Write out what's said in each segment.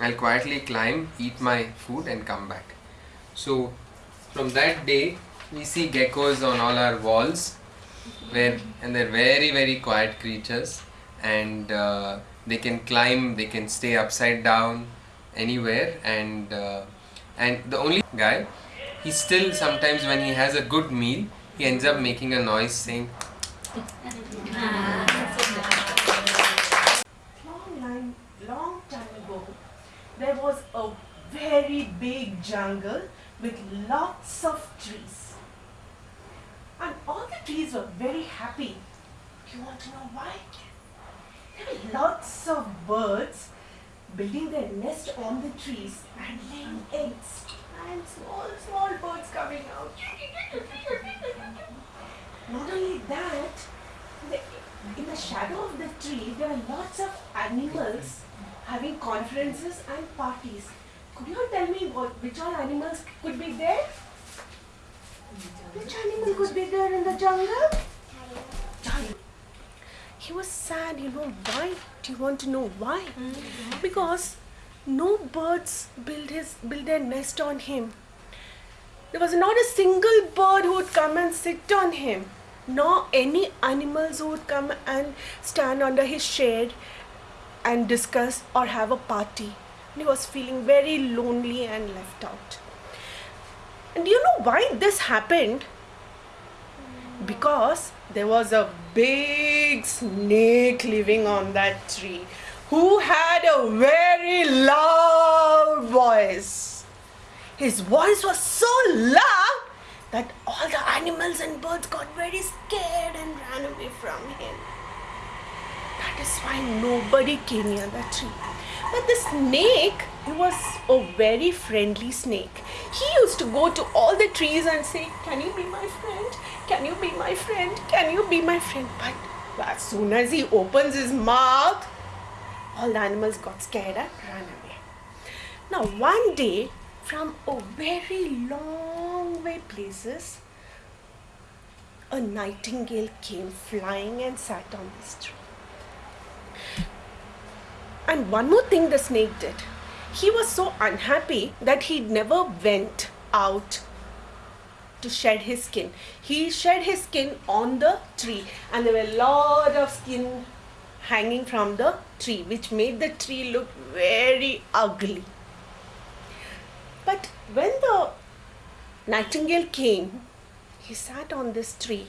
I'll quietly climb, eat my food and come back. So from that day we see geckos on all our walls where and they're very very quiet creatures and uh, they can climb, they can stay upside down anywhere and uh, and the only guy he still sometimes when he has a good meal he ends up making a noise saying long line, long time ago, there was a very big jungle with lots of trees. And all the trees were very happy. You want to know why? There were lots of birds building their nest on the trees and laying eggs. And small, small birds coming out. Not only that, in the shadow of the tree, there are lots of animals having conferences and parties. Could you tell me what, which all animals could be there? Which animal could be there in the jungle? Tiger. He was sad, you know why? Do you want to know why? Mm-hmm. Because no birds build his build their nest on him. There was not a single bird who would come and sit on him, nor any animals who would come and stand under his shade and discuss or have a party. He was feeling very lonely and left out. And you know why this happened? Because there was a big snake living on that tree who had a very loud voice. His voice was so loud that all the animals and birds got very scared and ran away from him. That is why nobody came near that tree. But the snake, he was a very friendly snake. He used to go to all the trees and say, Can you be my friend? Can you be my friend? Can you be my friend? But as soon as he opens his mouth, all the animals got scared and ran away. Now, one day, from a very long way places, a nightingale came flying and sat on this tree. And one more thing the snake did. He was so unhappy that he never went out to shed his skin. He shed his skin on the tree, and there were a lot of skin hanging from the tree, which made the tree look very ugly. But when the nightingale came, he sat on this tree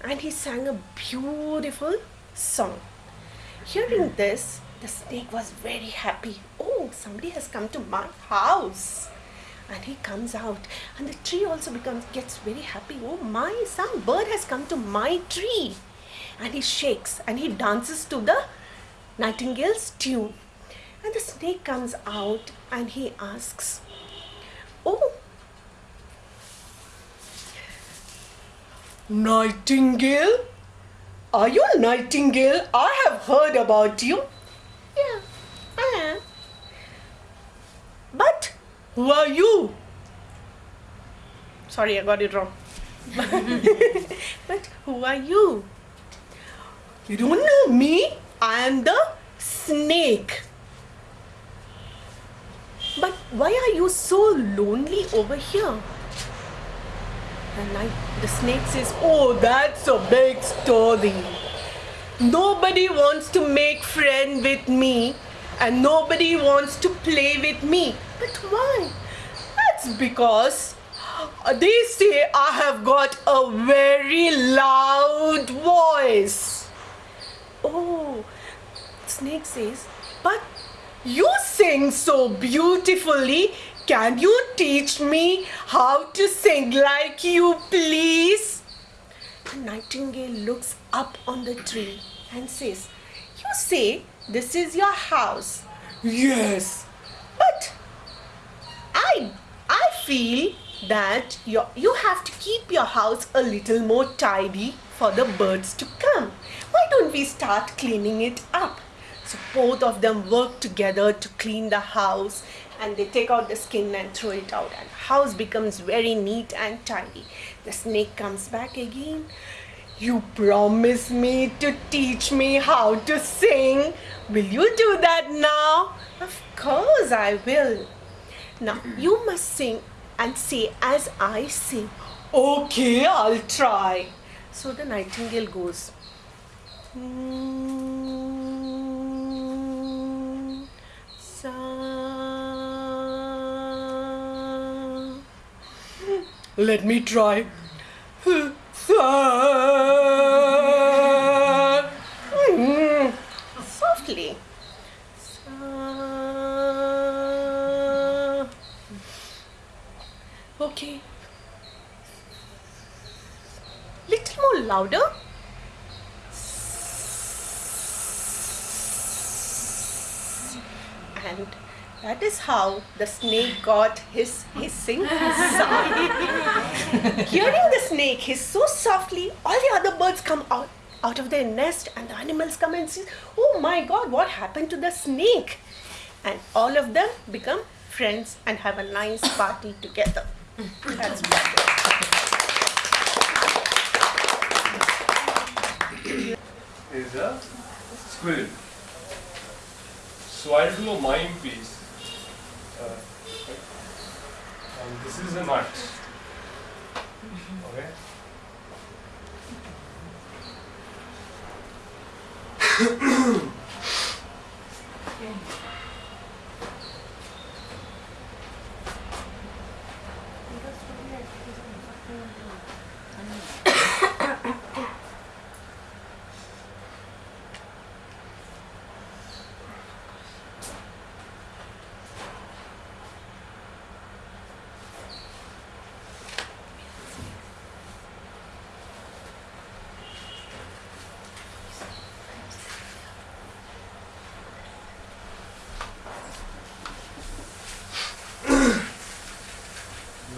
and he sang a beautiful song. Hearing this, the snake was very happy. Oh, somebody has come to my house. And he comes out, and the tree also becomes gets very happy. Oh my, some bird has come to my tree. And he shakes and he dances to the nightingale's tune. And the snake comes out and he asks, Oh, Nightingale? Are you a nightingale? I have heard about you. Yeah, I am. Are you? Sorry, I got it wrong. but who are you? You don't know me? I am the snake. But why are you so lonely over here? And I, the snake says, Oh, that's a big story. Nobody wants to make friend with me and nobody wants to play with me. But why? That's because uh, they say I have got a very loud voice. Oh, snake says, but you sing so beautifully. Can you teach me how to sing like you, please? The nightingale looks up on the tree and says, You say this is your house. Yes, but I I feel that you you have to keep your house a little more tidy for the birds to come. Why don't we start cleaning it up? So both of them work together to clean the house and they take out the skin and throw it out and house becomes very neat and tidy. The snake comes back again. You promise me to teach me how to sing. Will you do that now? Of course I will. Now you must sing and say as I sing. Okay, I'll try. So the nightingale goes. "Mm, sa." Let me try. Sa. Mm, Softly. Sa. Okay. Little more louder. And that is how the snake got his hissing sound. Hearing the snake hiss so softly, all the other birds come out, out of their nest and the animals come and say, Oh my god, what happened to the snake? And all of them become friends and have a nice party together. That's what. Is a squirrel. So I'll do a mime piece. Uh, and this is a nut. Okay.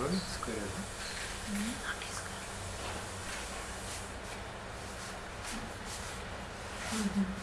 ろ作れる、うん。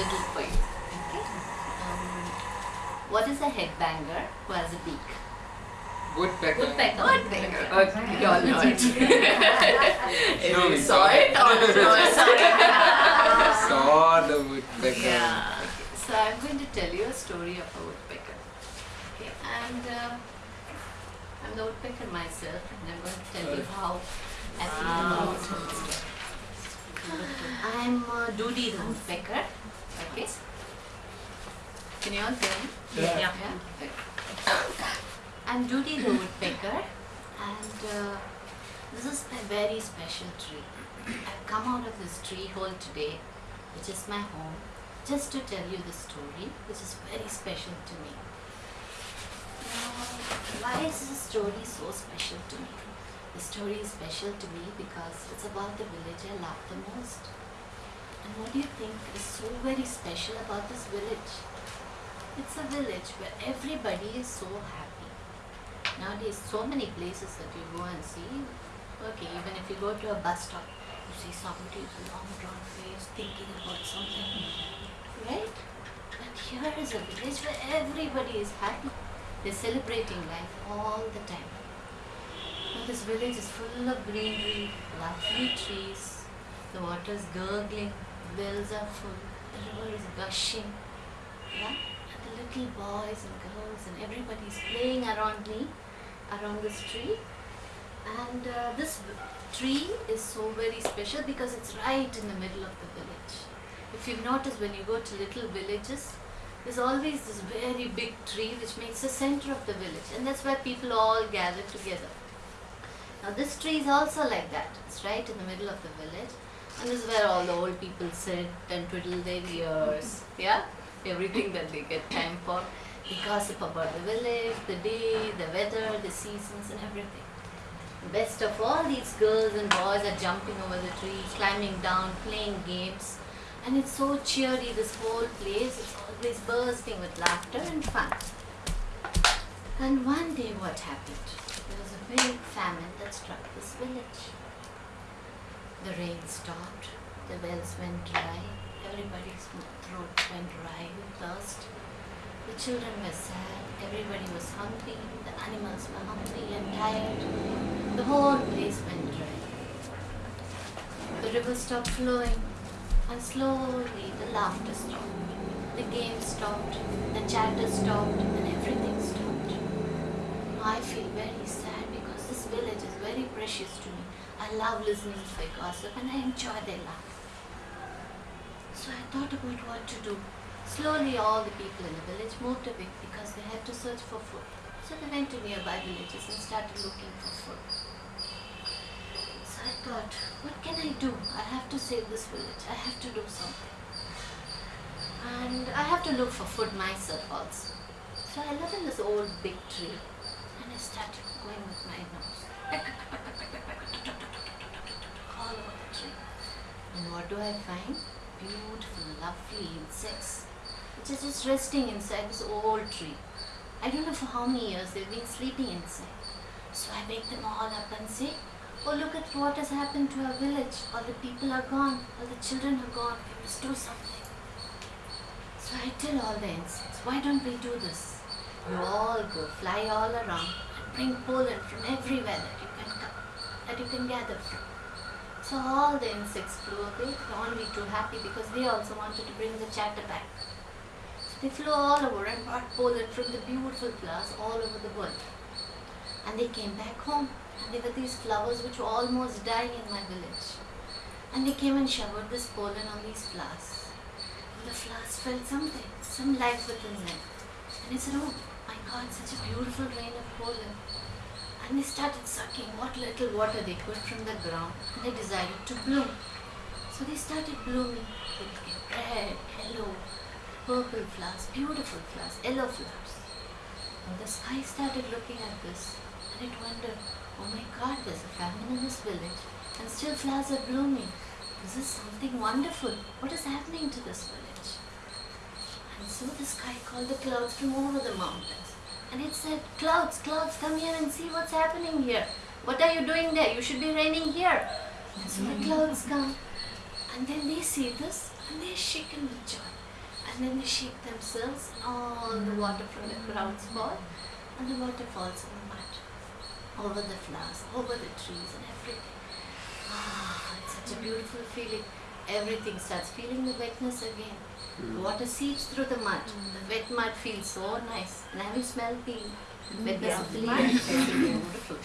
Little poem. Okay. Um, what is a headbanger who has a beak? Woodpecker. Woodpecker. Woodpecker. Okay, you all know it. No, we you saw it or no? Saw the woodpecker. Yeah. Okay. So I'm going to tell you a story of a woodpecker. Okay. And uh, I'm the woodpecker myself, and I'm going to tell you how I feel about it. I'm uh, Doody the woodpecker. Okay. Can you all hear me? Yeah. Okay. I'm Judy the woodpecker, and uh, this is my very special tree. I've come out of this tree hole today, which is my home, just to tell you the story, which is very special to me. Now, why is this story so special to me? The story is special to me because it's about the village I love the most. What do you think is so very special about this village? It's a village where everybody is so happy. Nowadays, so many places that you go and see. Okay, even if you go to a bus stop, you see somebody with a long drawn face thinking about something. Right? But here is a village where everybody is happy. They're celebrating life all the time. This village is full of greenery, lovely trees, the water is gurgling, wells are full, the river is gushing. Yeah? And the little boys and girls and everybody is playing around me, around this tree. And uh, this tree is so very special because it's right in the middle of the village. If you notice when you go to little villages, there's always this very big tree which makes the center of the village, and that's where people all gather together. Now, this tree is also like that. It's right in the middle of the village, and this is where all the old people sit and twiddle their ears. Yeah, everything that they get time for. They gossip about the village, the day, the weather, the seasons, and everything. Best of all, these girls and boys are jumping over the trees, climbing down, playing games, and it's so cheery. This whole place is always bursting with laughter and fun. And one day, what happened? There was a big famine that struck this village. The rain stopped, the wells went dry, everybody's throat went dry with thirst. The children were sad, everybody was hungry, the animals were hungry and tired. The whole place went dry. The river stopped flowing, and slowly the laughter stopped. The game stopped, the chatter stopped, and everything stopped. I feel very sad because this village is very precious to me. I love listening to their gossip and I enjoy their laugh. So I thought about what to do. Slowly, all the people in the village moved away because they had to search for food. So they went to nearby villages and started looking for food. So I thought, what can I do? I have to save this village. I have to do something. And I have to look for food myself also. So I live in this old big tree and I started going with my nose. All over the tree. And what do I find? Beautiful, lovely insects which are just resting inside this old tree. I don't know for how many years they've been sleeping inside. So I wake them all up and say, Oh, look at what has happened to our village. All the people are gone, all the children are gone. We must do something. So I tell all the insects, why don't we do this? You all go, fly all around, and bring pollen from everywhere that you can that you can gather from. So all the insects flew away. Only too happy because they also wanted to bring the chatter back. So they flew all over and brought pollen from the beautiful flowers all over the world. And they came back home. And there were these flowers which were almost dying in my village. And they came and showered this pollen on these flowers. And the flowers felt something, some life within them. And they said, Oh my God, such a beautiful rain of pollen. And they started sucking what little water they could from the ground. And they decided to bloom. So they started blooming. Became red, yellow, purple flowers, beautiful flowers, yellow flowers. And the sky started looking at this. And it wondered, oh my God, there's a famine in this village. And still flowers are blooming. This is something wonderful. What is happening to this village? And so the sky called the clouds from over the mountains. And it said, Clouds, clouds, come here and see what's happening here. What are you doing there? You should be raining here. And so the clouds come. And then they see this and they're shaken with joy. And then they shake themselves all the water from the clouds fall. And the water falls in the mud. Over the flowers, over the trees and everything. Ah, it's such a beautiful feeling. Everything starts feeling the wetness again. The water seeps through the mud. Mm. The wet mud feels so nice. And have you smelled the mm. wetness of the mud? It's beautiful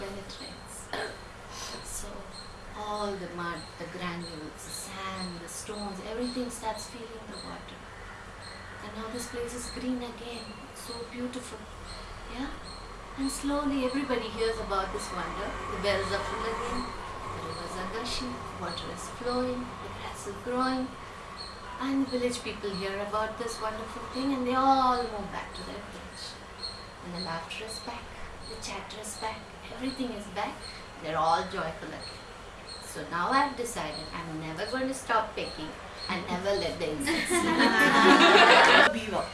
when it rains. So all the mud, the granules, the sand, the stones, everything starts feeling the water. And now this place is green again. It's so beautiful. Yeah? And slowly everybody hears about this wonder. The bells are full again. The rivers are gushing. Water is flowing. The grass is growing. And the village people hear about this wonderful thing and they all move back to their village. And the laughter is back, the chatter is back, everything is back. They're all joyful again. So now I've decided I'm never going to stop picking and never let the insects. Beaver.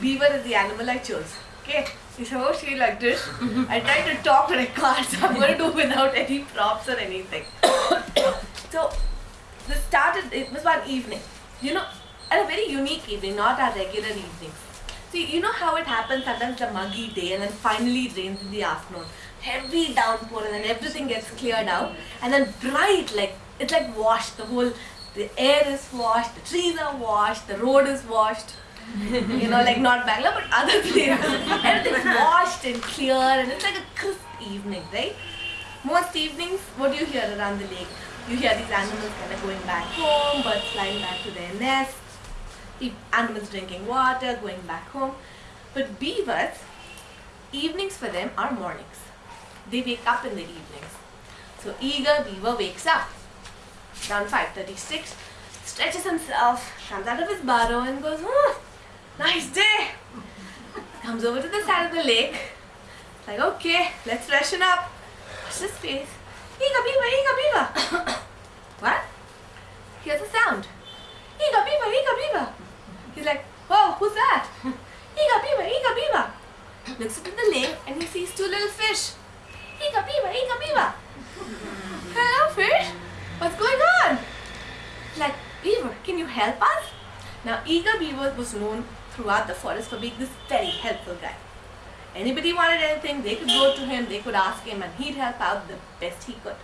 Beaver is the animal I chose. Okay? He's supposed to be like this. Mm-hmm. I tried to talk I can't, I'm going to do without any props or anything. so, this started, it was one evening. You know, a very unique evening, not our regular evenings. See, you know how it happens sometimes a muggy day and then finally it rains in the afternoon. Heavy downpour and then everything gets cleared out and then bright, like, it's like washed. The whole, the air is washed, the trees are washed, the road is washed you know, like not Bangalore, but other places. Everything's washed and clear, and it's like a crisp evening, right? Most evenings, what do you hear around the lake? You hear these animals kind of going back home, birds flying back to their nests, pe- animals drinking water, going back home. But beavers, evenings for them are mornings. They wake up in the evenings. So eager beaver wakes up around 5:36, stretches himself, comes out of his burrow and goes, oh, nice day. Comes over to the side of the lake. It's like, okay, let's freshen up. Watch this face. Eager beaver, eager beaver. what? Here's a sound. Eager beaver, eager beaver. He's like, whoa, who's that? Eager beaver, eager beaver. Looks into the lake and he sees two little fish. Eager beaver, eager beaver. Hello, fish. What's going on? Like, Beaver, can you help us? Now, Eager Beaver was known throughout the forest for being this very helpful guy. Anybody wanted anything, they could go to him, they could ask him, and he'd help out the best he could.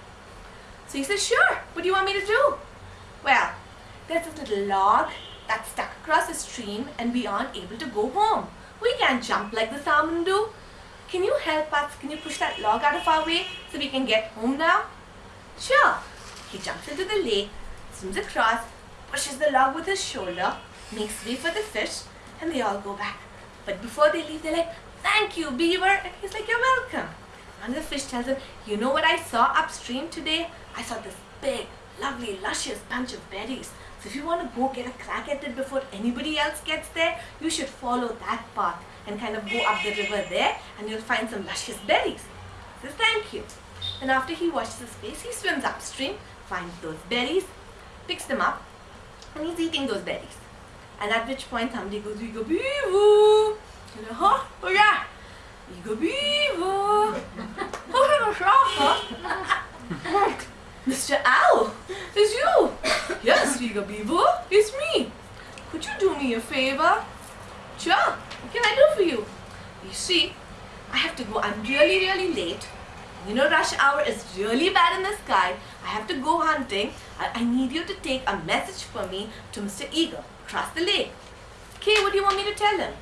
So he said, Sure, what do you want me to do? Well, there's this little log that's stuck across the stream, and we aren't able to go home. We can't jump like the salmon do. Can you help us? Can you push that log out of our way so we can get home now? Sure. He jumps into the lake, swims across, pushes the log with his shoulder, makes way for the fish, and they all go back. But before they leave, they're like, Thank you, Beaver. And he's like, You're welcome. And the fish tells him, You know what I saw upstream today? I saw this big, lovely, luscious bunch of berries. So if you want to go get a crack at it before anybody else gets there, you should follow that path and kind of go up the river there, and you'll find some luscious berries. Says, Thank you. And after he washes his face, he swims upstream, finds those berries, picks them up, and he's eating those berries. And at which point somebody goes, Ego Beaver! And you're, huh? Oh yeah! Ego Beaver! Oh, huh? Mr. Owl! It's you! Yes, Ego Beaver, it's me! Could you do me a favor? Sure, what can I do for you? You see, I have to go, I'm really, really late. You know, rush hour is really bad in the sky. I have to go hunting. I, I need you to take a message for me to Mr. Eagle across the lake. Okay, what do you want me to tell him?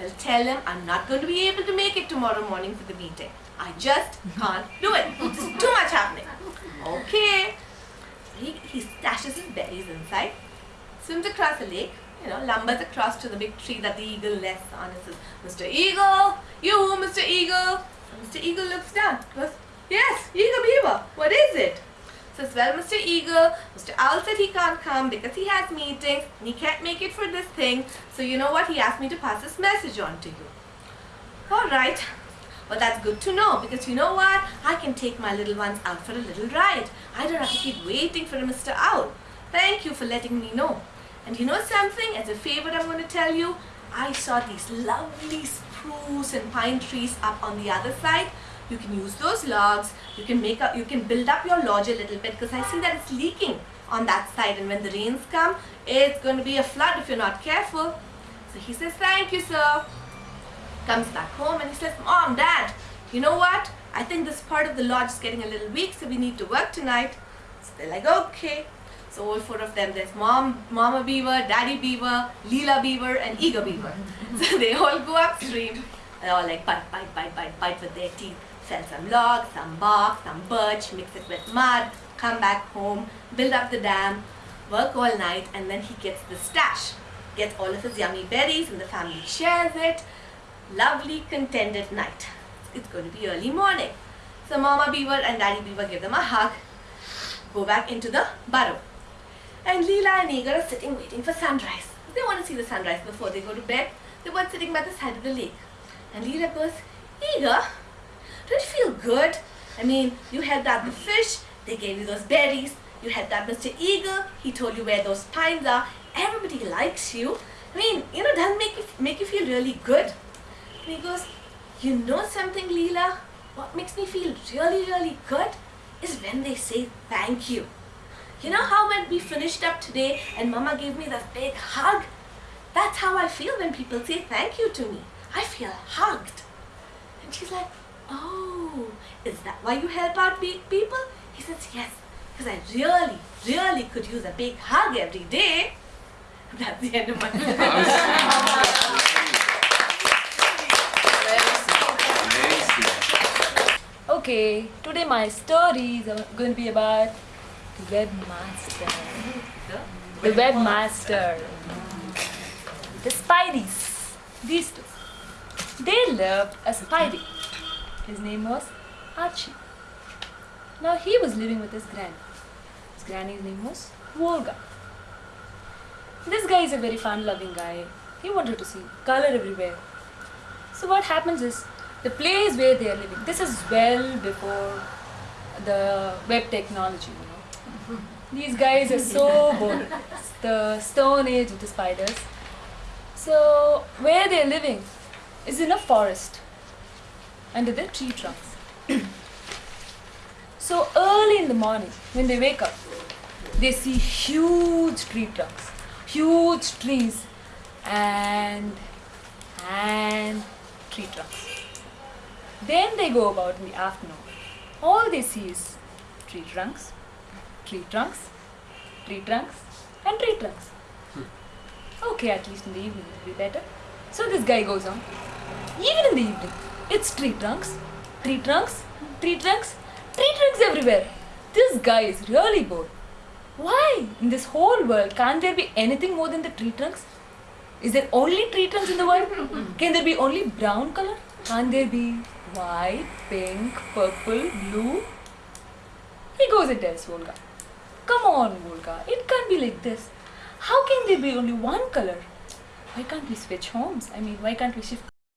I'll tell him I'm not going to be able to make it tomorrow morning for the meeting. I just can't do it. It's too much happening. Okay. He, he stashes his berries inside, swims across the lake, you know, lumbers across to the big tree that the eagle rests on and says, Mr. Eagle, you, Mr. Eagle. And Mr. Eagle looks down, goes, Yes, Eagle Beaver, what is it? Says, Well, Mr. Eagle, Mr. Owl said he can't come because he has meetings and he can't make it for this thing. So, you know what? He asked me to pass this message on to you. All right. Well, that's good to know because you know what? I can take my little ones out for a little ride. I don't have to keep waiting for Mr. Owl. Thank you for letting me know. And you know something? As a favor, I'm going to tell you, I saw these lovely spruce and pine trees up on the other side. You can use those logs. You can make up. You can build up your lodge a little bit because I see that it's leaking on that side. And when the rains come, it's going to be a flood if you're not careful. So he says, "Thank you, sir." Comes back home and he says, "Mom, Dad, you know what? I think this part of the lodge is getting a little weak, so we need to work tonight." So they're like, "Okay." So all four of them, there's mom, mama beaver, daddy beaver, Leela beaver, and eager beaver. so they all go upstream. They're all like bite, bite, bite, bite, bite with their teeth. Sell some logs, some bark, some birch, mix it with mud, come back home, build up the dam, work all night, and then he gets the stash. Gets all of his yummy berries, and the family shares it. Lovely, contented night. It's going to be early morning. So Mama Beaver and Daddy Beaver give them a hug, go back into the burrow. and Leela and Igor are sitting waiting for sunrise. They want to see the sunrise before they go to bed. They were sitting by the side of the lake. And Leela goes, Igor, don't you feel good? I mean, you had that the fish, they gave you those berries, you had that Mr. Eagle, he told you where those pines are, everybody likes you. I mean, you know, doesn't make you make you feel really good. And he goes, You know something, Leela? What makes me feel really, really good is when they say thank you. You know how when we finished up today and Mama gave me that big hug? That's how I feel when people say thank you to me. I feel hugged. And she's like, Oh, is that why you help out big people? He says, Yes, because I really, really could use a big hug every day. That's the end of my sweet. Okay, today my story is going to be about the webmaster. The webmaster. The Spideys. These two. They loved a Spidey. His name was Archie. Now he was living with his granny. His granny's name was Volga. This guy is a very fun-loving guy. He wanted to see color everywhere. So what happens is the place where they are living. This is well before the web technology. You know, these guys are so bored. The stone age of the spiders. So where they are living is in a forest under the tree trunks. so early in the morning when they wake up, they see huge tree trunks, huge trees, and and tree trunks. Then they go about in the afternoon. All they see is tree trunks, tree trunks, tree trunks, and tree trunks. Hmm. Okay, at least in the evening it will be better. So this guy goes on. Even in the evening, it's tree trunks, tree trunks, tree trunks, tree trunks everywhere. This guy is really bored. Why? In this whole world, can't there be anything more than the tree trunks? Is there only tree trunks in the world? Can there be only brown color? Can't there be white, pink, purple, blue? He goes and tells Volga, Come on, Volga, it can't be like this. How can there be only one color? Why can't we switch homes? I mean, why can't we shift